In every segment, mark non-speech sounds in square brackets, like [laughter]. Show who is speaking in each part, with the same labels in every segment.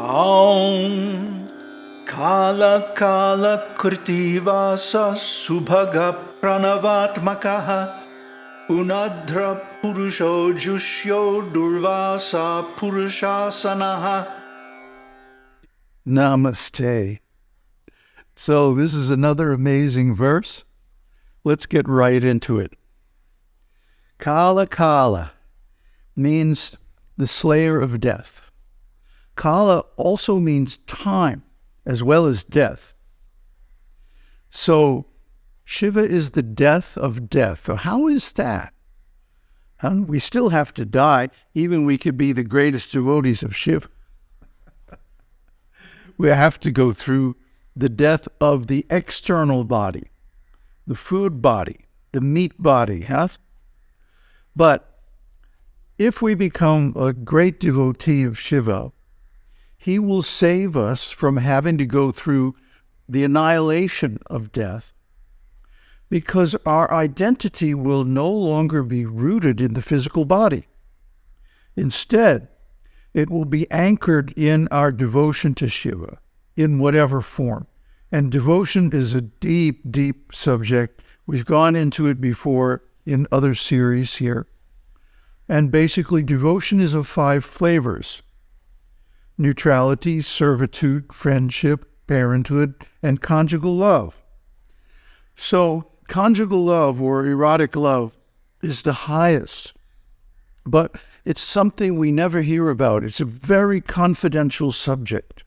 Speaker 1: Aum Kala Kala Kritivasa Subhaga Pranavatmakaha Unadra Purusho Jushyo Durvasa Purushasanaha
Speaker 2: Namaste. So, this is another amazing verse. Let's get right into it. Kala Kala means the slayer of death. Kala also means time as well as death. So Shiva is the death of death. So how is that? Huh? We still have to die, even we could be the greatest devotees of Shiva. [laughs] we have to go through the death of the external body, the food body, the meat body, huh? But if we become a great devotee of Shiva, he will save us from having to go through the annihilation of death because our identity will no longer be rooted in the physical body. Instead, it will be anchored in our devotion to Shiva in whatever form. And devotion is a deep, deep subject. We've gone into it before in other series here. And basically, devotion is of five flavors neutrality, servitude, friendship, parenthood, and conjugal love. So, conjugal love or erotic love is the highest, but it's something we never hear about. It's a very confidential subject.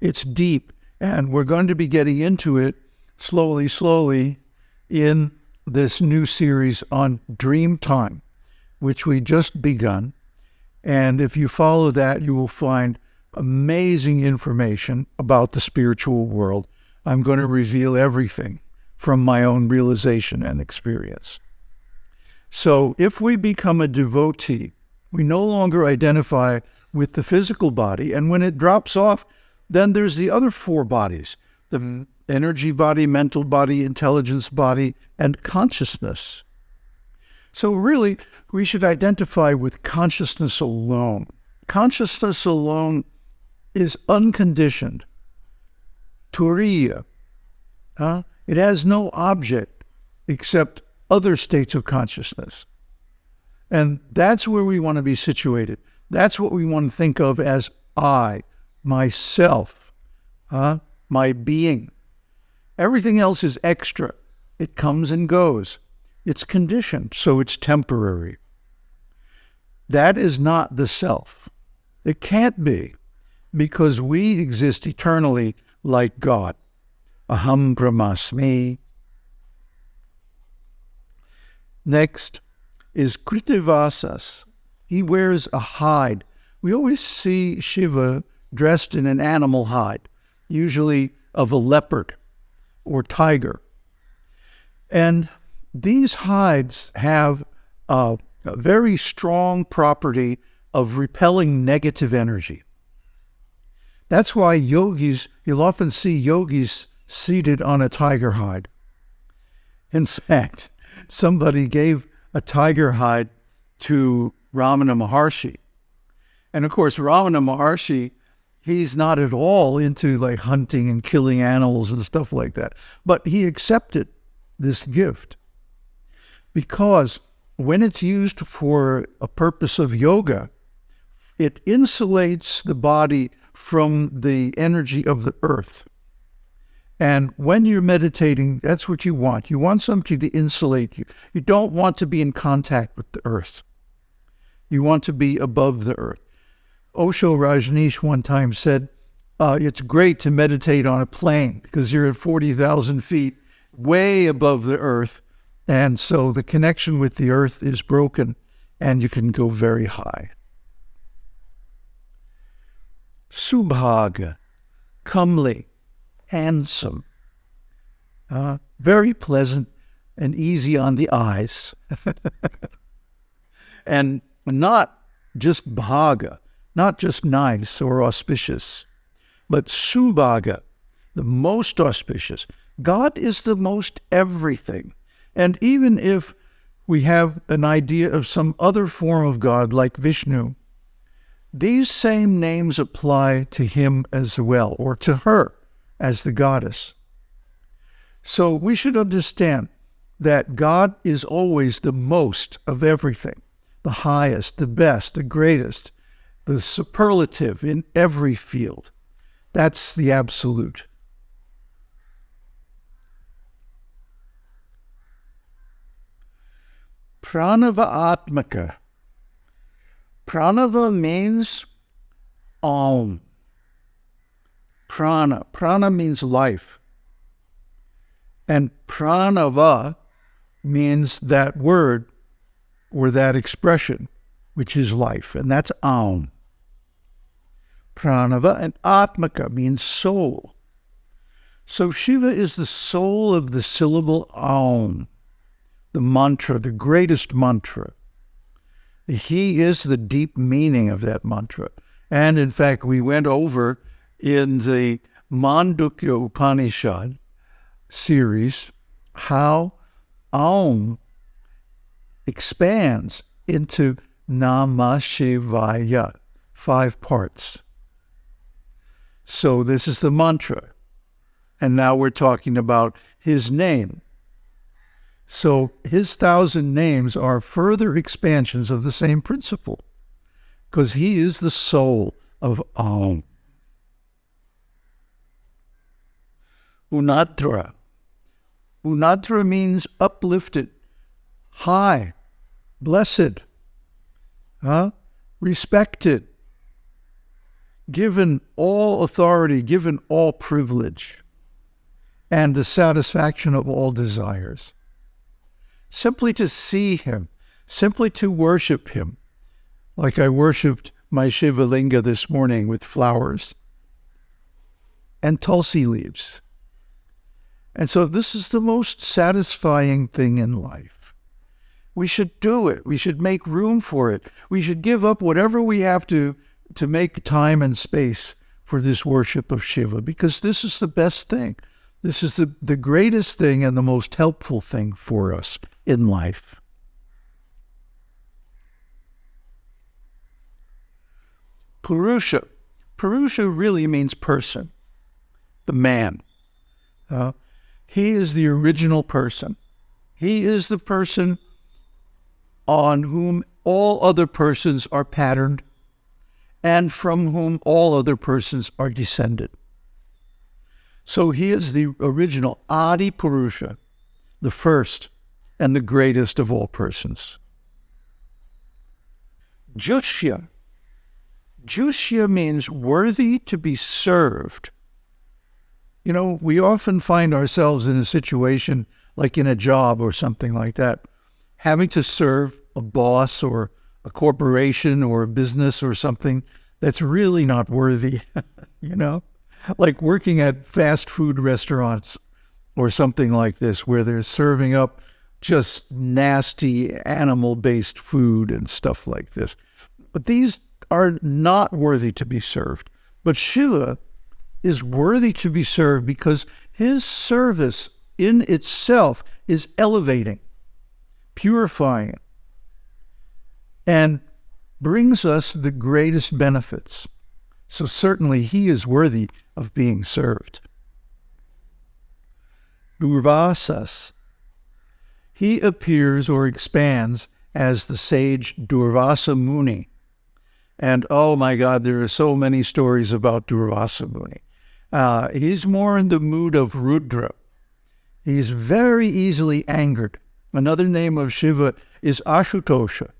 Speaker 2: It's deep, and we're going to be getting into it slowly, slowly in this new series on dream time, which we just begun. And if you follow that, you will find amazing information about the spiritual world. I'm going to reveal everything from my own realization and experience. So, if we become a devotee, we no longer identify with the physical body. And when it drops off, then there's the other four bodies the energy body, mental body, intelligence body, and consciousness. So, really, we should identify with consciousness alone. Consciousness alone is unconditioned. Turiya. Huh? It has no object except other states of consciousness. And that's where we want to be situated. That's what we want to think of as I, myself, huh? my being. Everything else is extra. It comes and goes. It's conditioned, so it's temporary. That is not the self. It can't be because we exist eternally like God. Aham Brahmasmi. Next is Kritivasas. He wears a hide. We always see Shiva dressed in an animal hide, usually of a leopard or tiger. And these hides have a, a very strong property of repelling negative energy. That's why yogis, you'll often see yogis seated on a tiger hide. In fact, somebody gave a tiger hide to Ramana Maharshi. And of course, Ramana Maharshi, he's not at all into like hunting and killing animals and stuff like that. But he accepted this gift because when it's used for a purpose of yoga, it insulates the body from the energy of the earth. And when you're meditating, that's what you want. You want something to insulate you. You don't want to be in contact with the earth. You want to be above the earth. Osho Rajneesh one time said, uh, It's great to meditate on a plane because you're at 40,000 feet, way above the earth. And so the connection with the earth is broken and you can go very high. Subhaga, comely, handsome, uh, very pleasant and easy on the eyes. [laughs] and not just bhaga, not just nice or auspicious, but subhaga, the most auspicious. God is the most everything. And even if we have an idea of some other form of God like Vishnu, these same names apply to him as well, or to her as the goddess. So we should understand that God is always the most of everything, the highest, the best, the greatest, the superlative in every field. That's the absolute. Pranava Atmaka. Pranava means Om. Prana. Prana means life. And pranava means that word or that expression, which is life, and that's Aum. Pranava and Atmaka means soul. So Shiva is the soul of the syllable Aum, the mantra, the greatest mantra. He is the deep meaning of that mantra. And in fact, we went over in the Mandukya Upanishad series how Aum expands into Namah Shivaya, five parts. So this is the mantra. And now we're talking about his name. So his thousand names are further expansions of the same principle because he is the soul of Aum. Unadra. Unadra means uplifted, high, blessed, huh? respected, given all authority, given all privilege, and the satisfaction of all desires. Simply to see him, simply to worship him, like I worshiped my Shiva Linga this morning with flowers and tulsi leaves. And so this is the most satisfying thing in life. We should do it. We should make room for it. We should give up whatever we have to to make time and space for this worship of Shiva because this is the best thing. This is the, the greatest thing and the most helpful thing for us in life. Purusha. Purusha really means person, the man. Uh, he is the original person. He is the person on whom all other persons are patterned and from whom all other persons are descended. So he is the original Adi Purusha, the first and the greatest of all persons. Jushya. Jushya means worthy to be served. You know, we often find ourselves in a situation like in a job or something like that, having to serve a boss or a corporation or a business or something that's really not worthy, [laughs] you know? Like working at fast food restaurants or something like this, where they're serving up just nasty animal based food and stuff like this. But these are not worthy to be served. But Shiva is worthy to be served because his service in itself is elevating, purifying, and brings us the greatest benefits. So certainly he is worthy of being served. Durvasas. He appears or expands as the sage Durvasa Muni. And oh my God, there are so many stories about Durvasa Muni. Uh, he's more in the mood of Rudra. He's very easily angered. Another name of Shiva is Ashutosha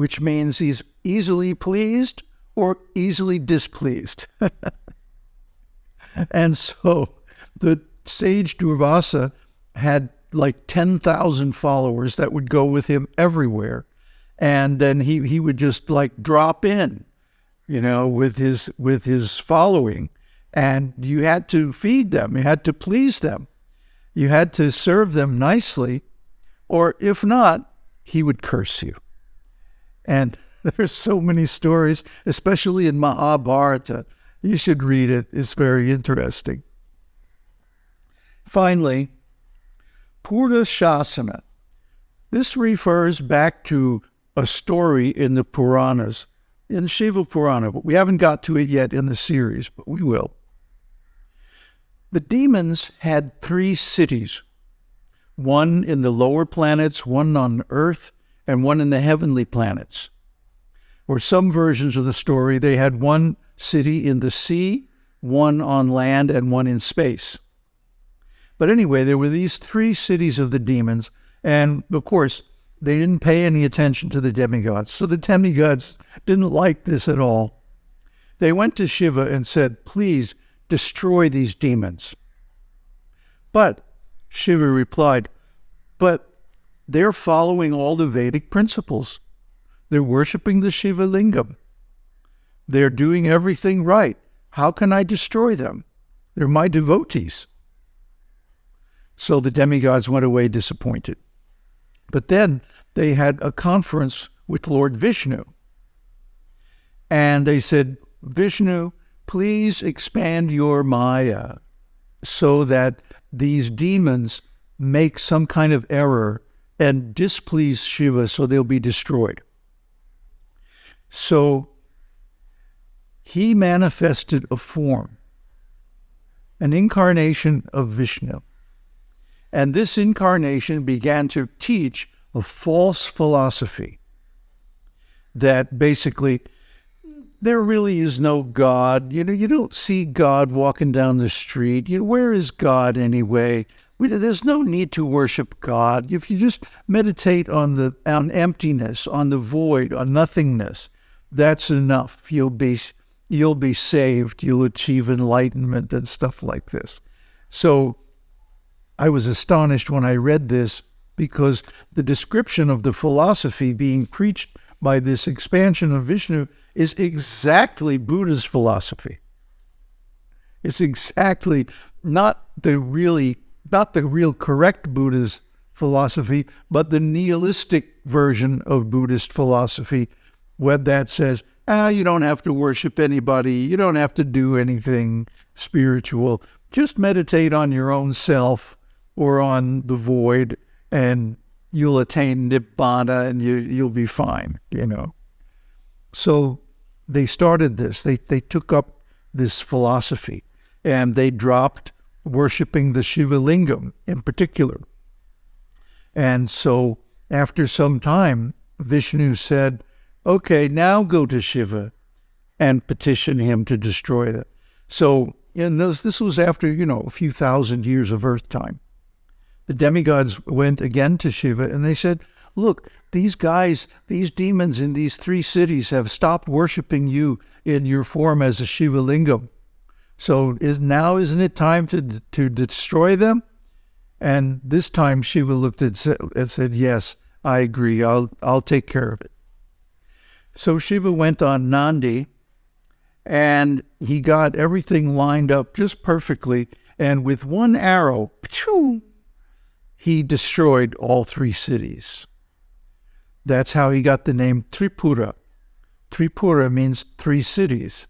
Speaker 2: which means he's easily pleased or easily displeased. [laughs] and so the sage Durvasa had like 10,000 followers that would go with him everywhere. And then he, he would just like drop in, you know, with his with his following. And you had to feed them, you had to please them, you had to serve them nicely, or if not, he would curse you. And [laughs] there's so many stories, especially in Mahabharata. You should read it, it's very interesting. Finally, Purna Shasana. This refers back to a story in the Puranas in the Shiva Purana, but we haven't got to it yet in the series, but we will. The demons had three cities one in the lower planets, one on Earth, and one in the heavenly planets. Or some versions of the story, they had one city in the sea, one on land, and one in space. But anyway, there were these three cities of the demons, and of course, they didn't pay any attention to the demigods. So the demigods didn't like this at all. They went to Shiva and said, Please destroy these demons. But Shiva replied, But they're following all the Vedic principles. They're worshiping the Shiva Lingam. They're doing everything right. How can I destroy them? They're my devotees. So the demigods went away disappointed. But then they had a conference with Lord Vishnu. And they said, Vishnu, please expand your Maya so that these demons make some kind of error and displease Shiva so they'll be destroyed. So he manifested a form, an incarnation of Vishnu. And this incarnation began to teach a false philosophy that basically there really is no God. You know, you don't see God walking down the street. You know, where is God anyway? We, there's no need to worship God. If you just meditate on the on emptiness, on the void, on nothingness, that's enough. You'll be you'll be saved. You'll achieve enlightenment and stuff like this. So I was astonished when I read this because the description of the philosophy being preached by this expansion of Vishnu is exactly Buddha's philosophy. It's exactly not the really not the real correct Buddha's philosophy, but the nihilistic version of Buddhist philosophy, where that says, ah, you don't have to worship anybody, you don't have to do anything spiritual. Just meditate on your own self or on the void, and you'll attain nibbana and you you'll be fine, you know. So they started this. They they took up this philosophy and they dropped worshiping the Shiva Lingam in particular. And so after some time, Vishnu said, Okay, now go to Shiva and petition him to destroy them. So in this, this was after, you know, a few thousand years of Earth time the demigods went again to Shiva and they said, Look, these guys, these demons in these three cities have stopped worshiping you in your form as a Shiva lingam. So is now isn't it time to to destroy them? And this time Shiva looked at and said, "Yes, I agree. I'll I'll take care of it." So Shiva went on Nandi, and he got everything lined up just perfectly. And with one arrow, he destroyed all three cities. That's how he got the name Tripura. Tripura means three cities.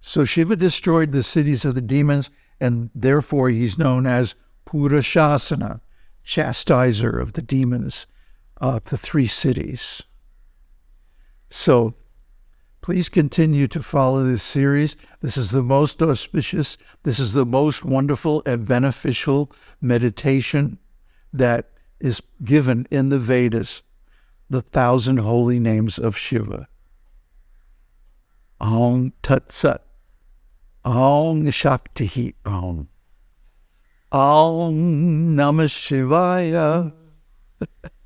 Speaker 2: So Shiva destroyed the cities of the demons, and therefore he's known as Purashasana, chastiser of the demons of the three cities. So Please continue to follow this series. This is the most auspicious, this is the most wonderful and beneficial meditation that is given in the Vedas, the thousand holy names of Shiva. Om Tat Sat. Om Shakti Om. Om Namah Shivaya. [laughs]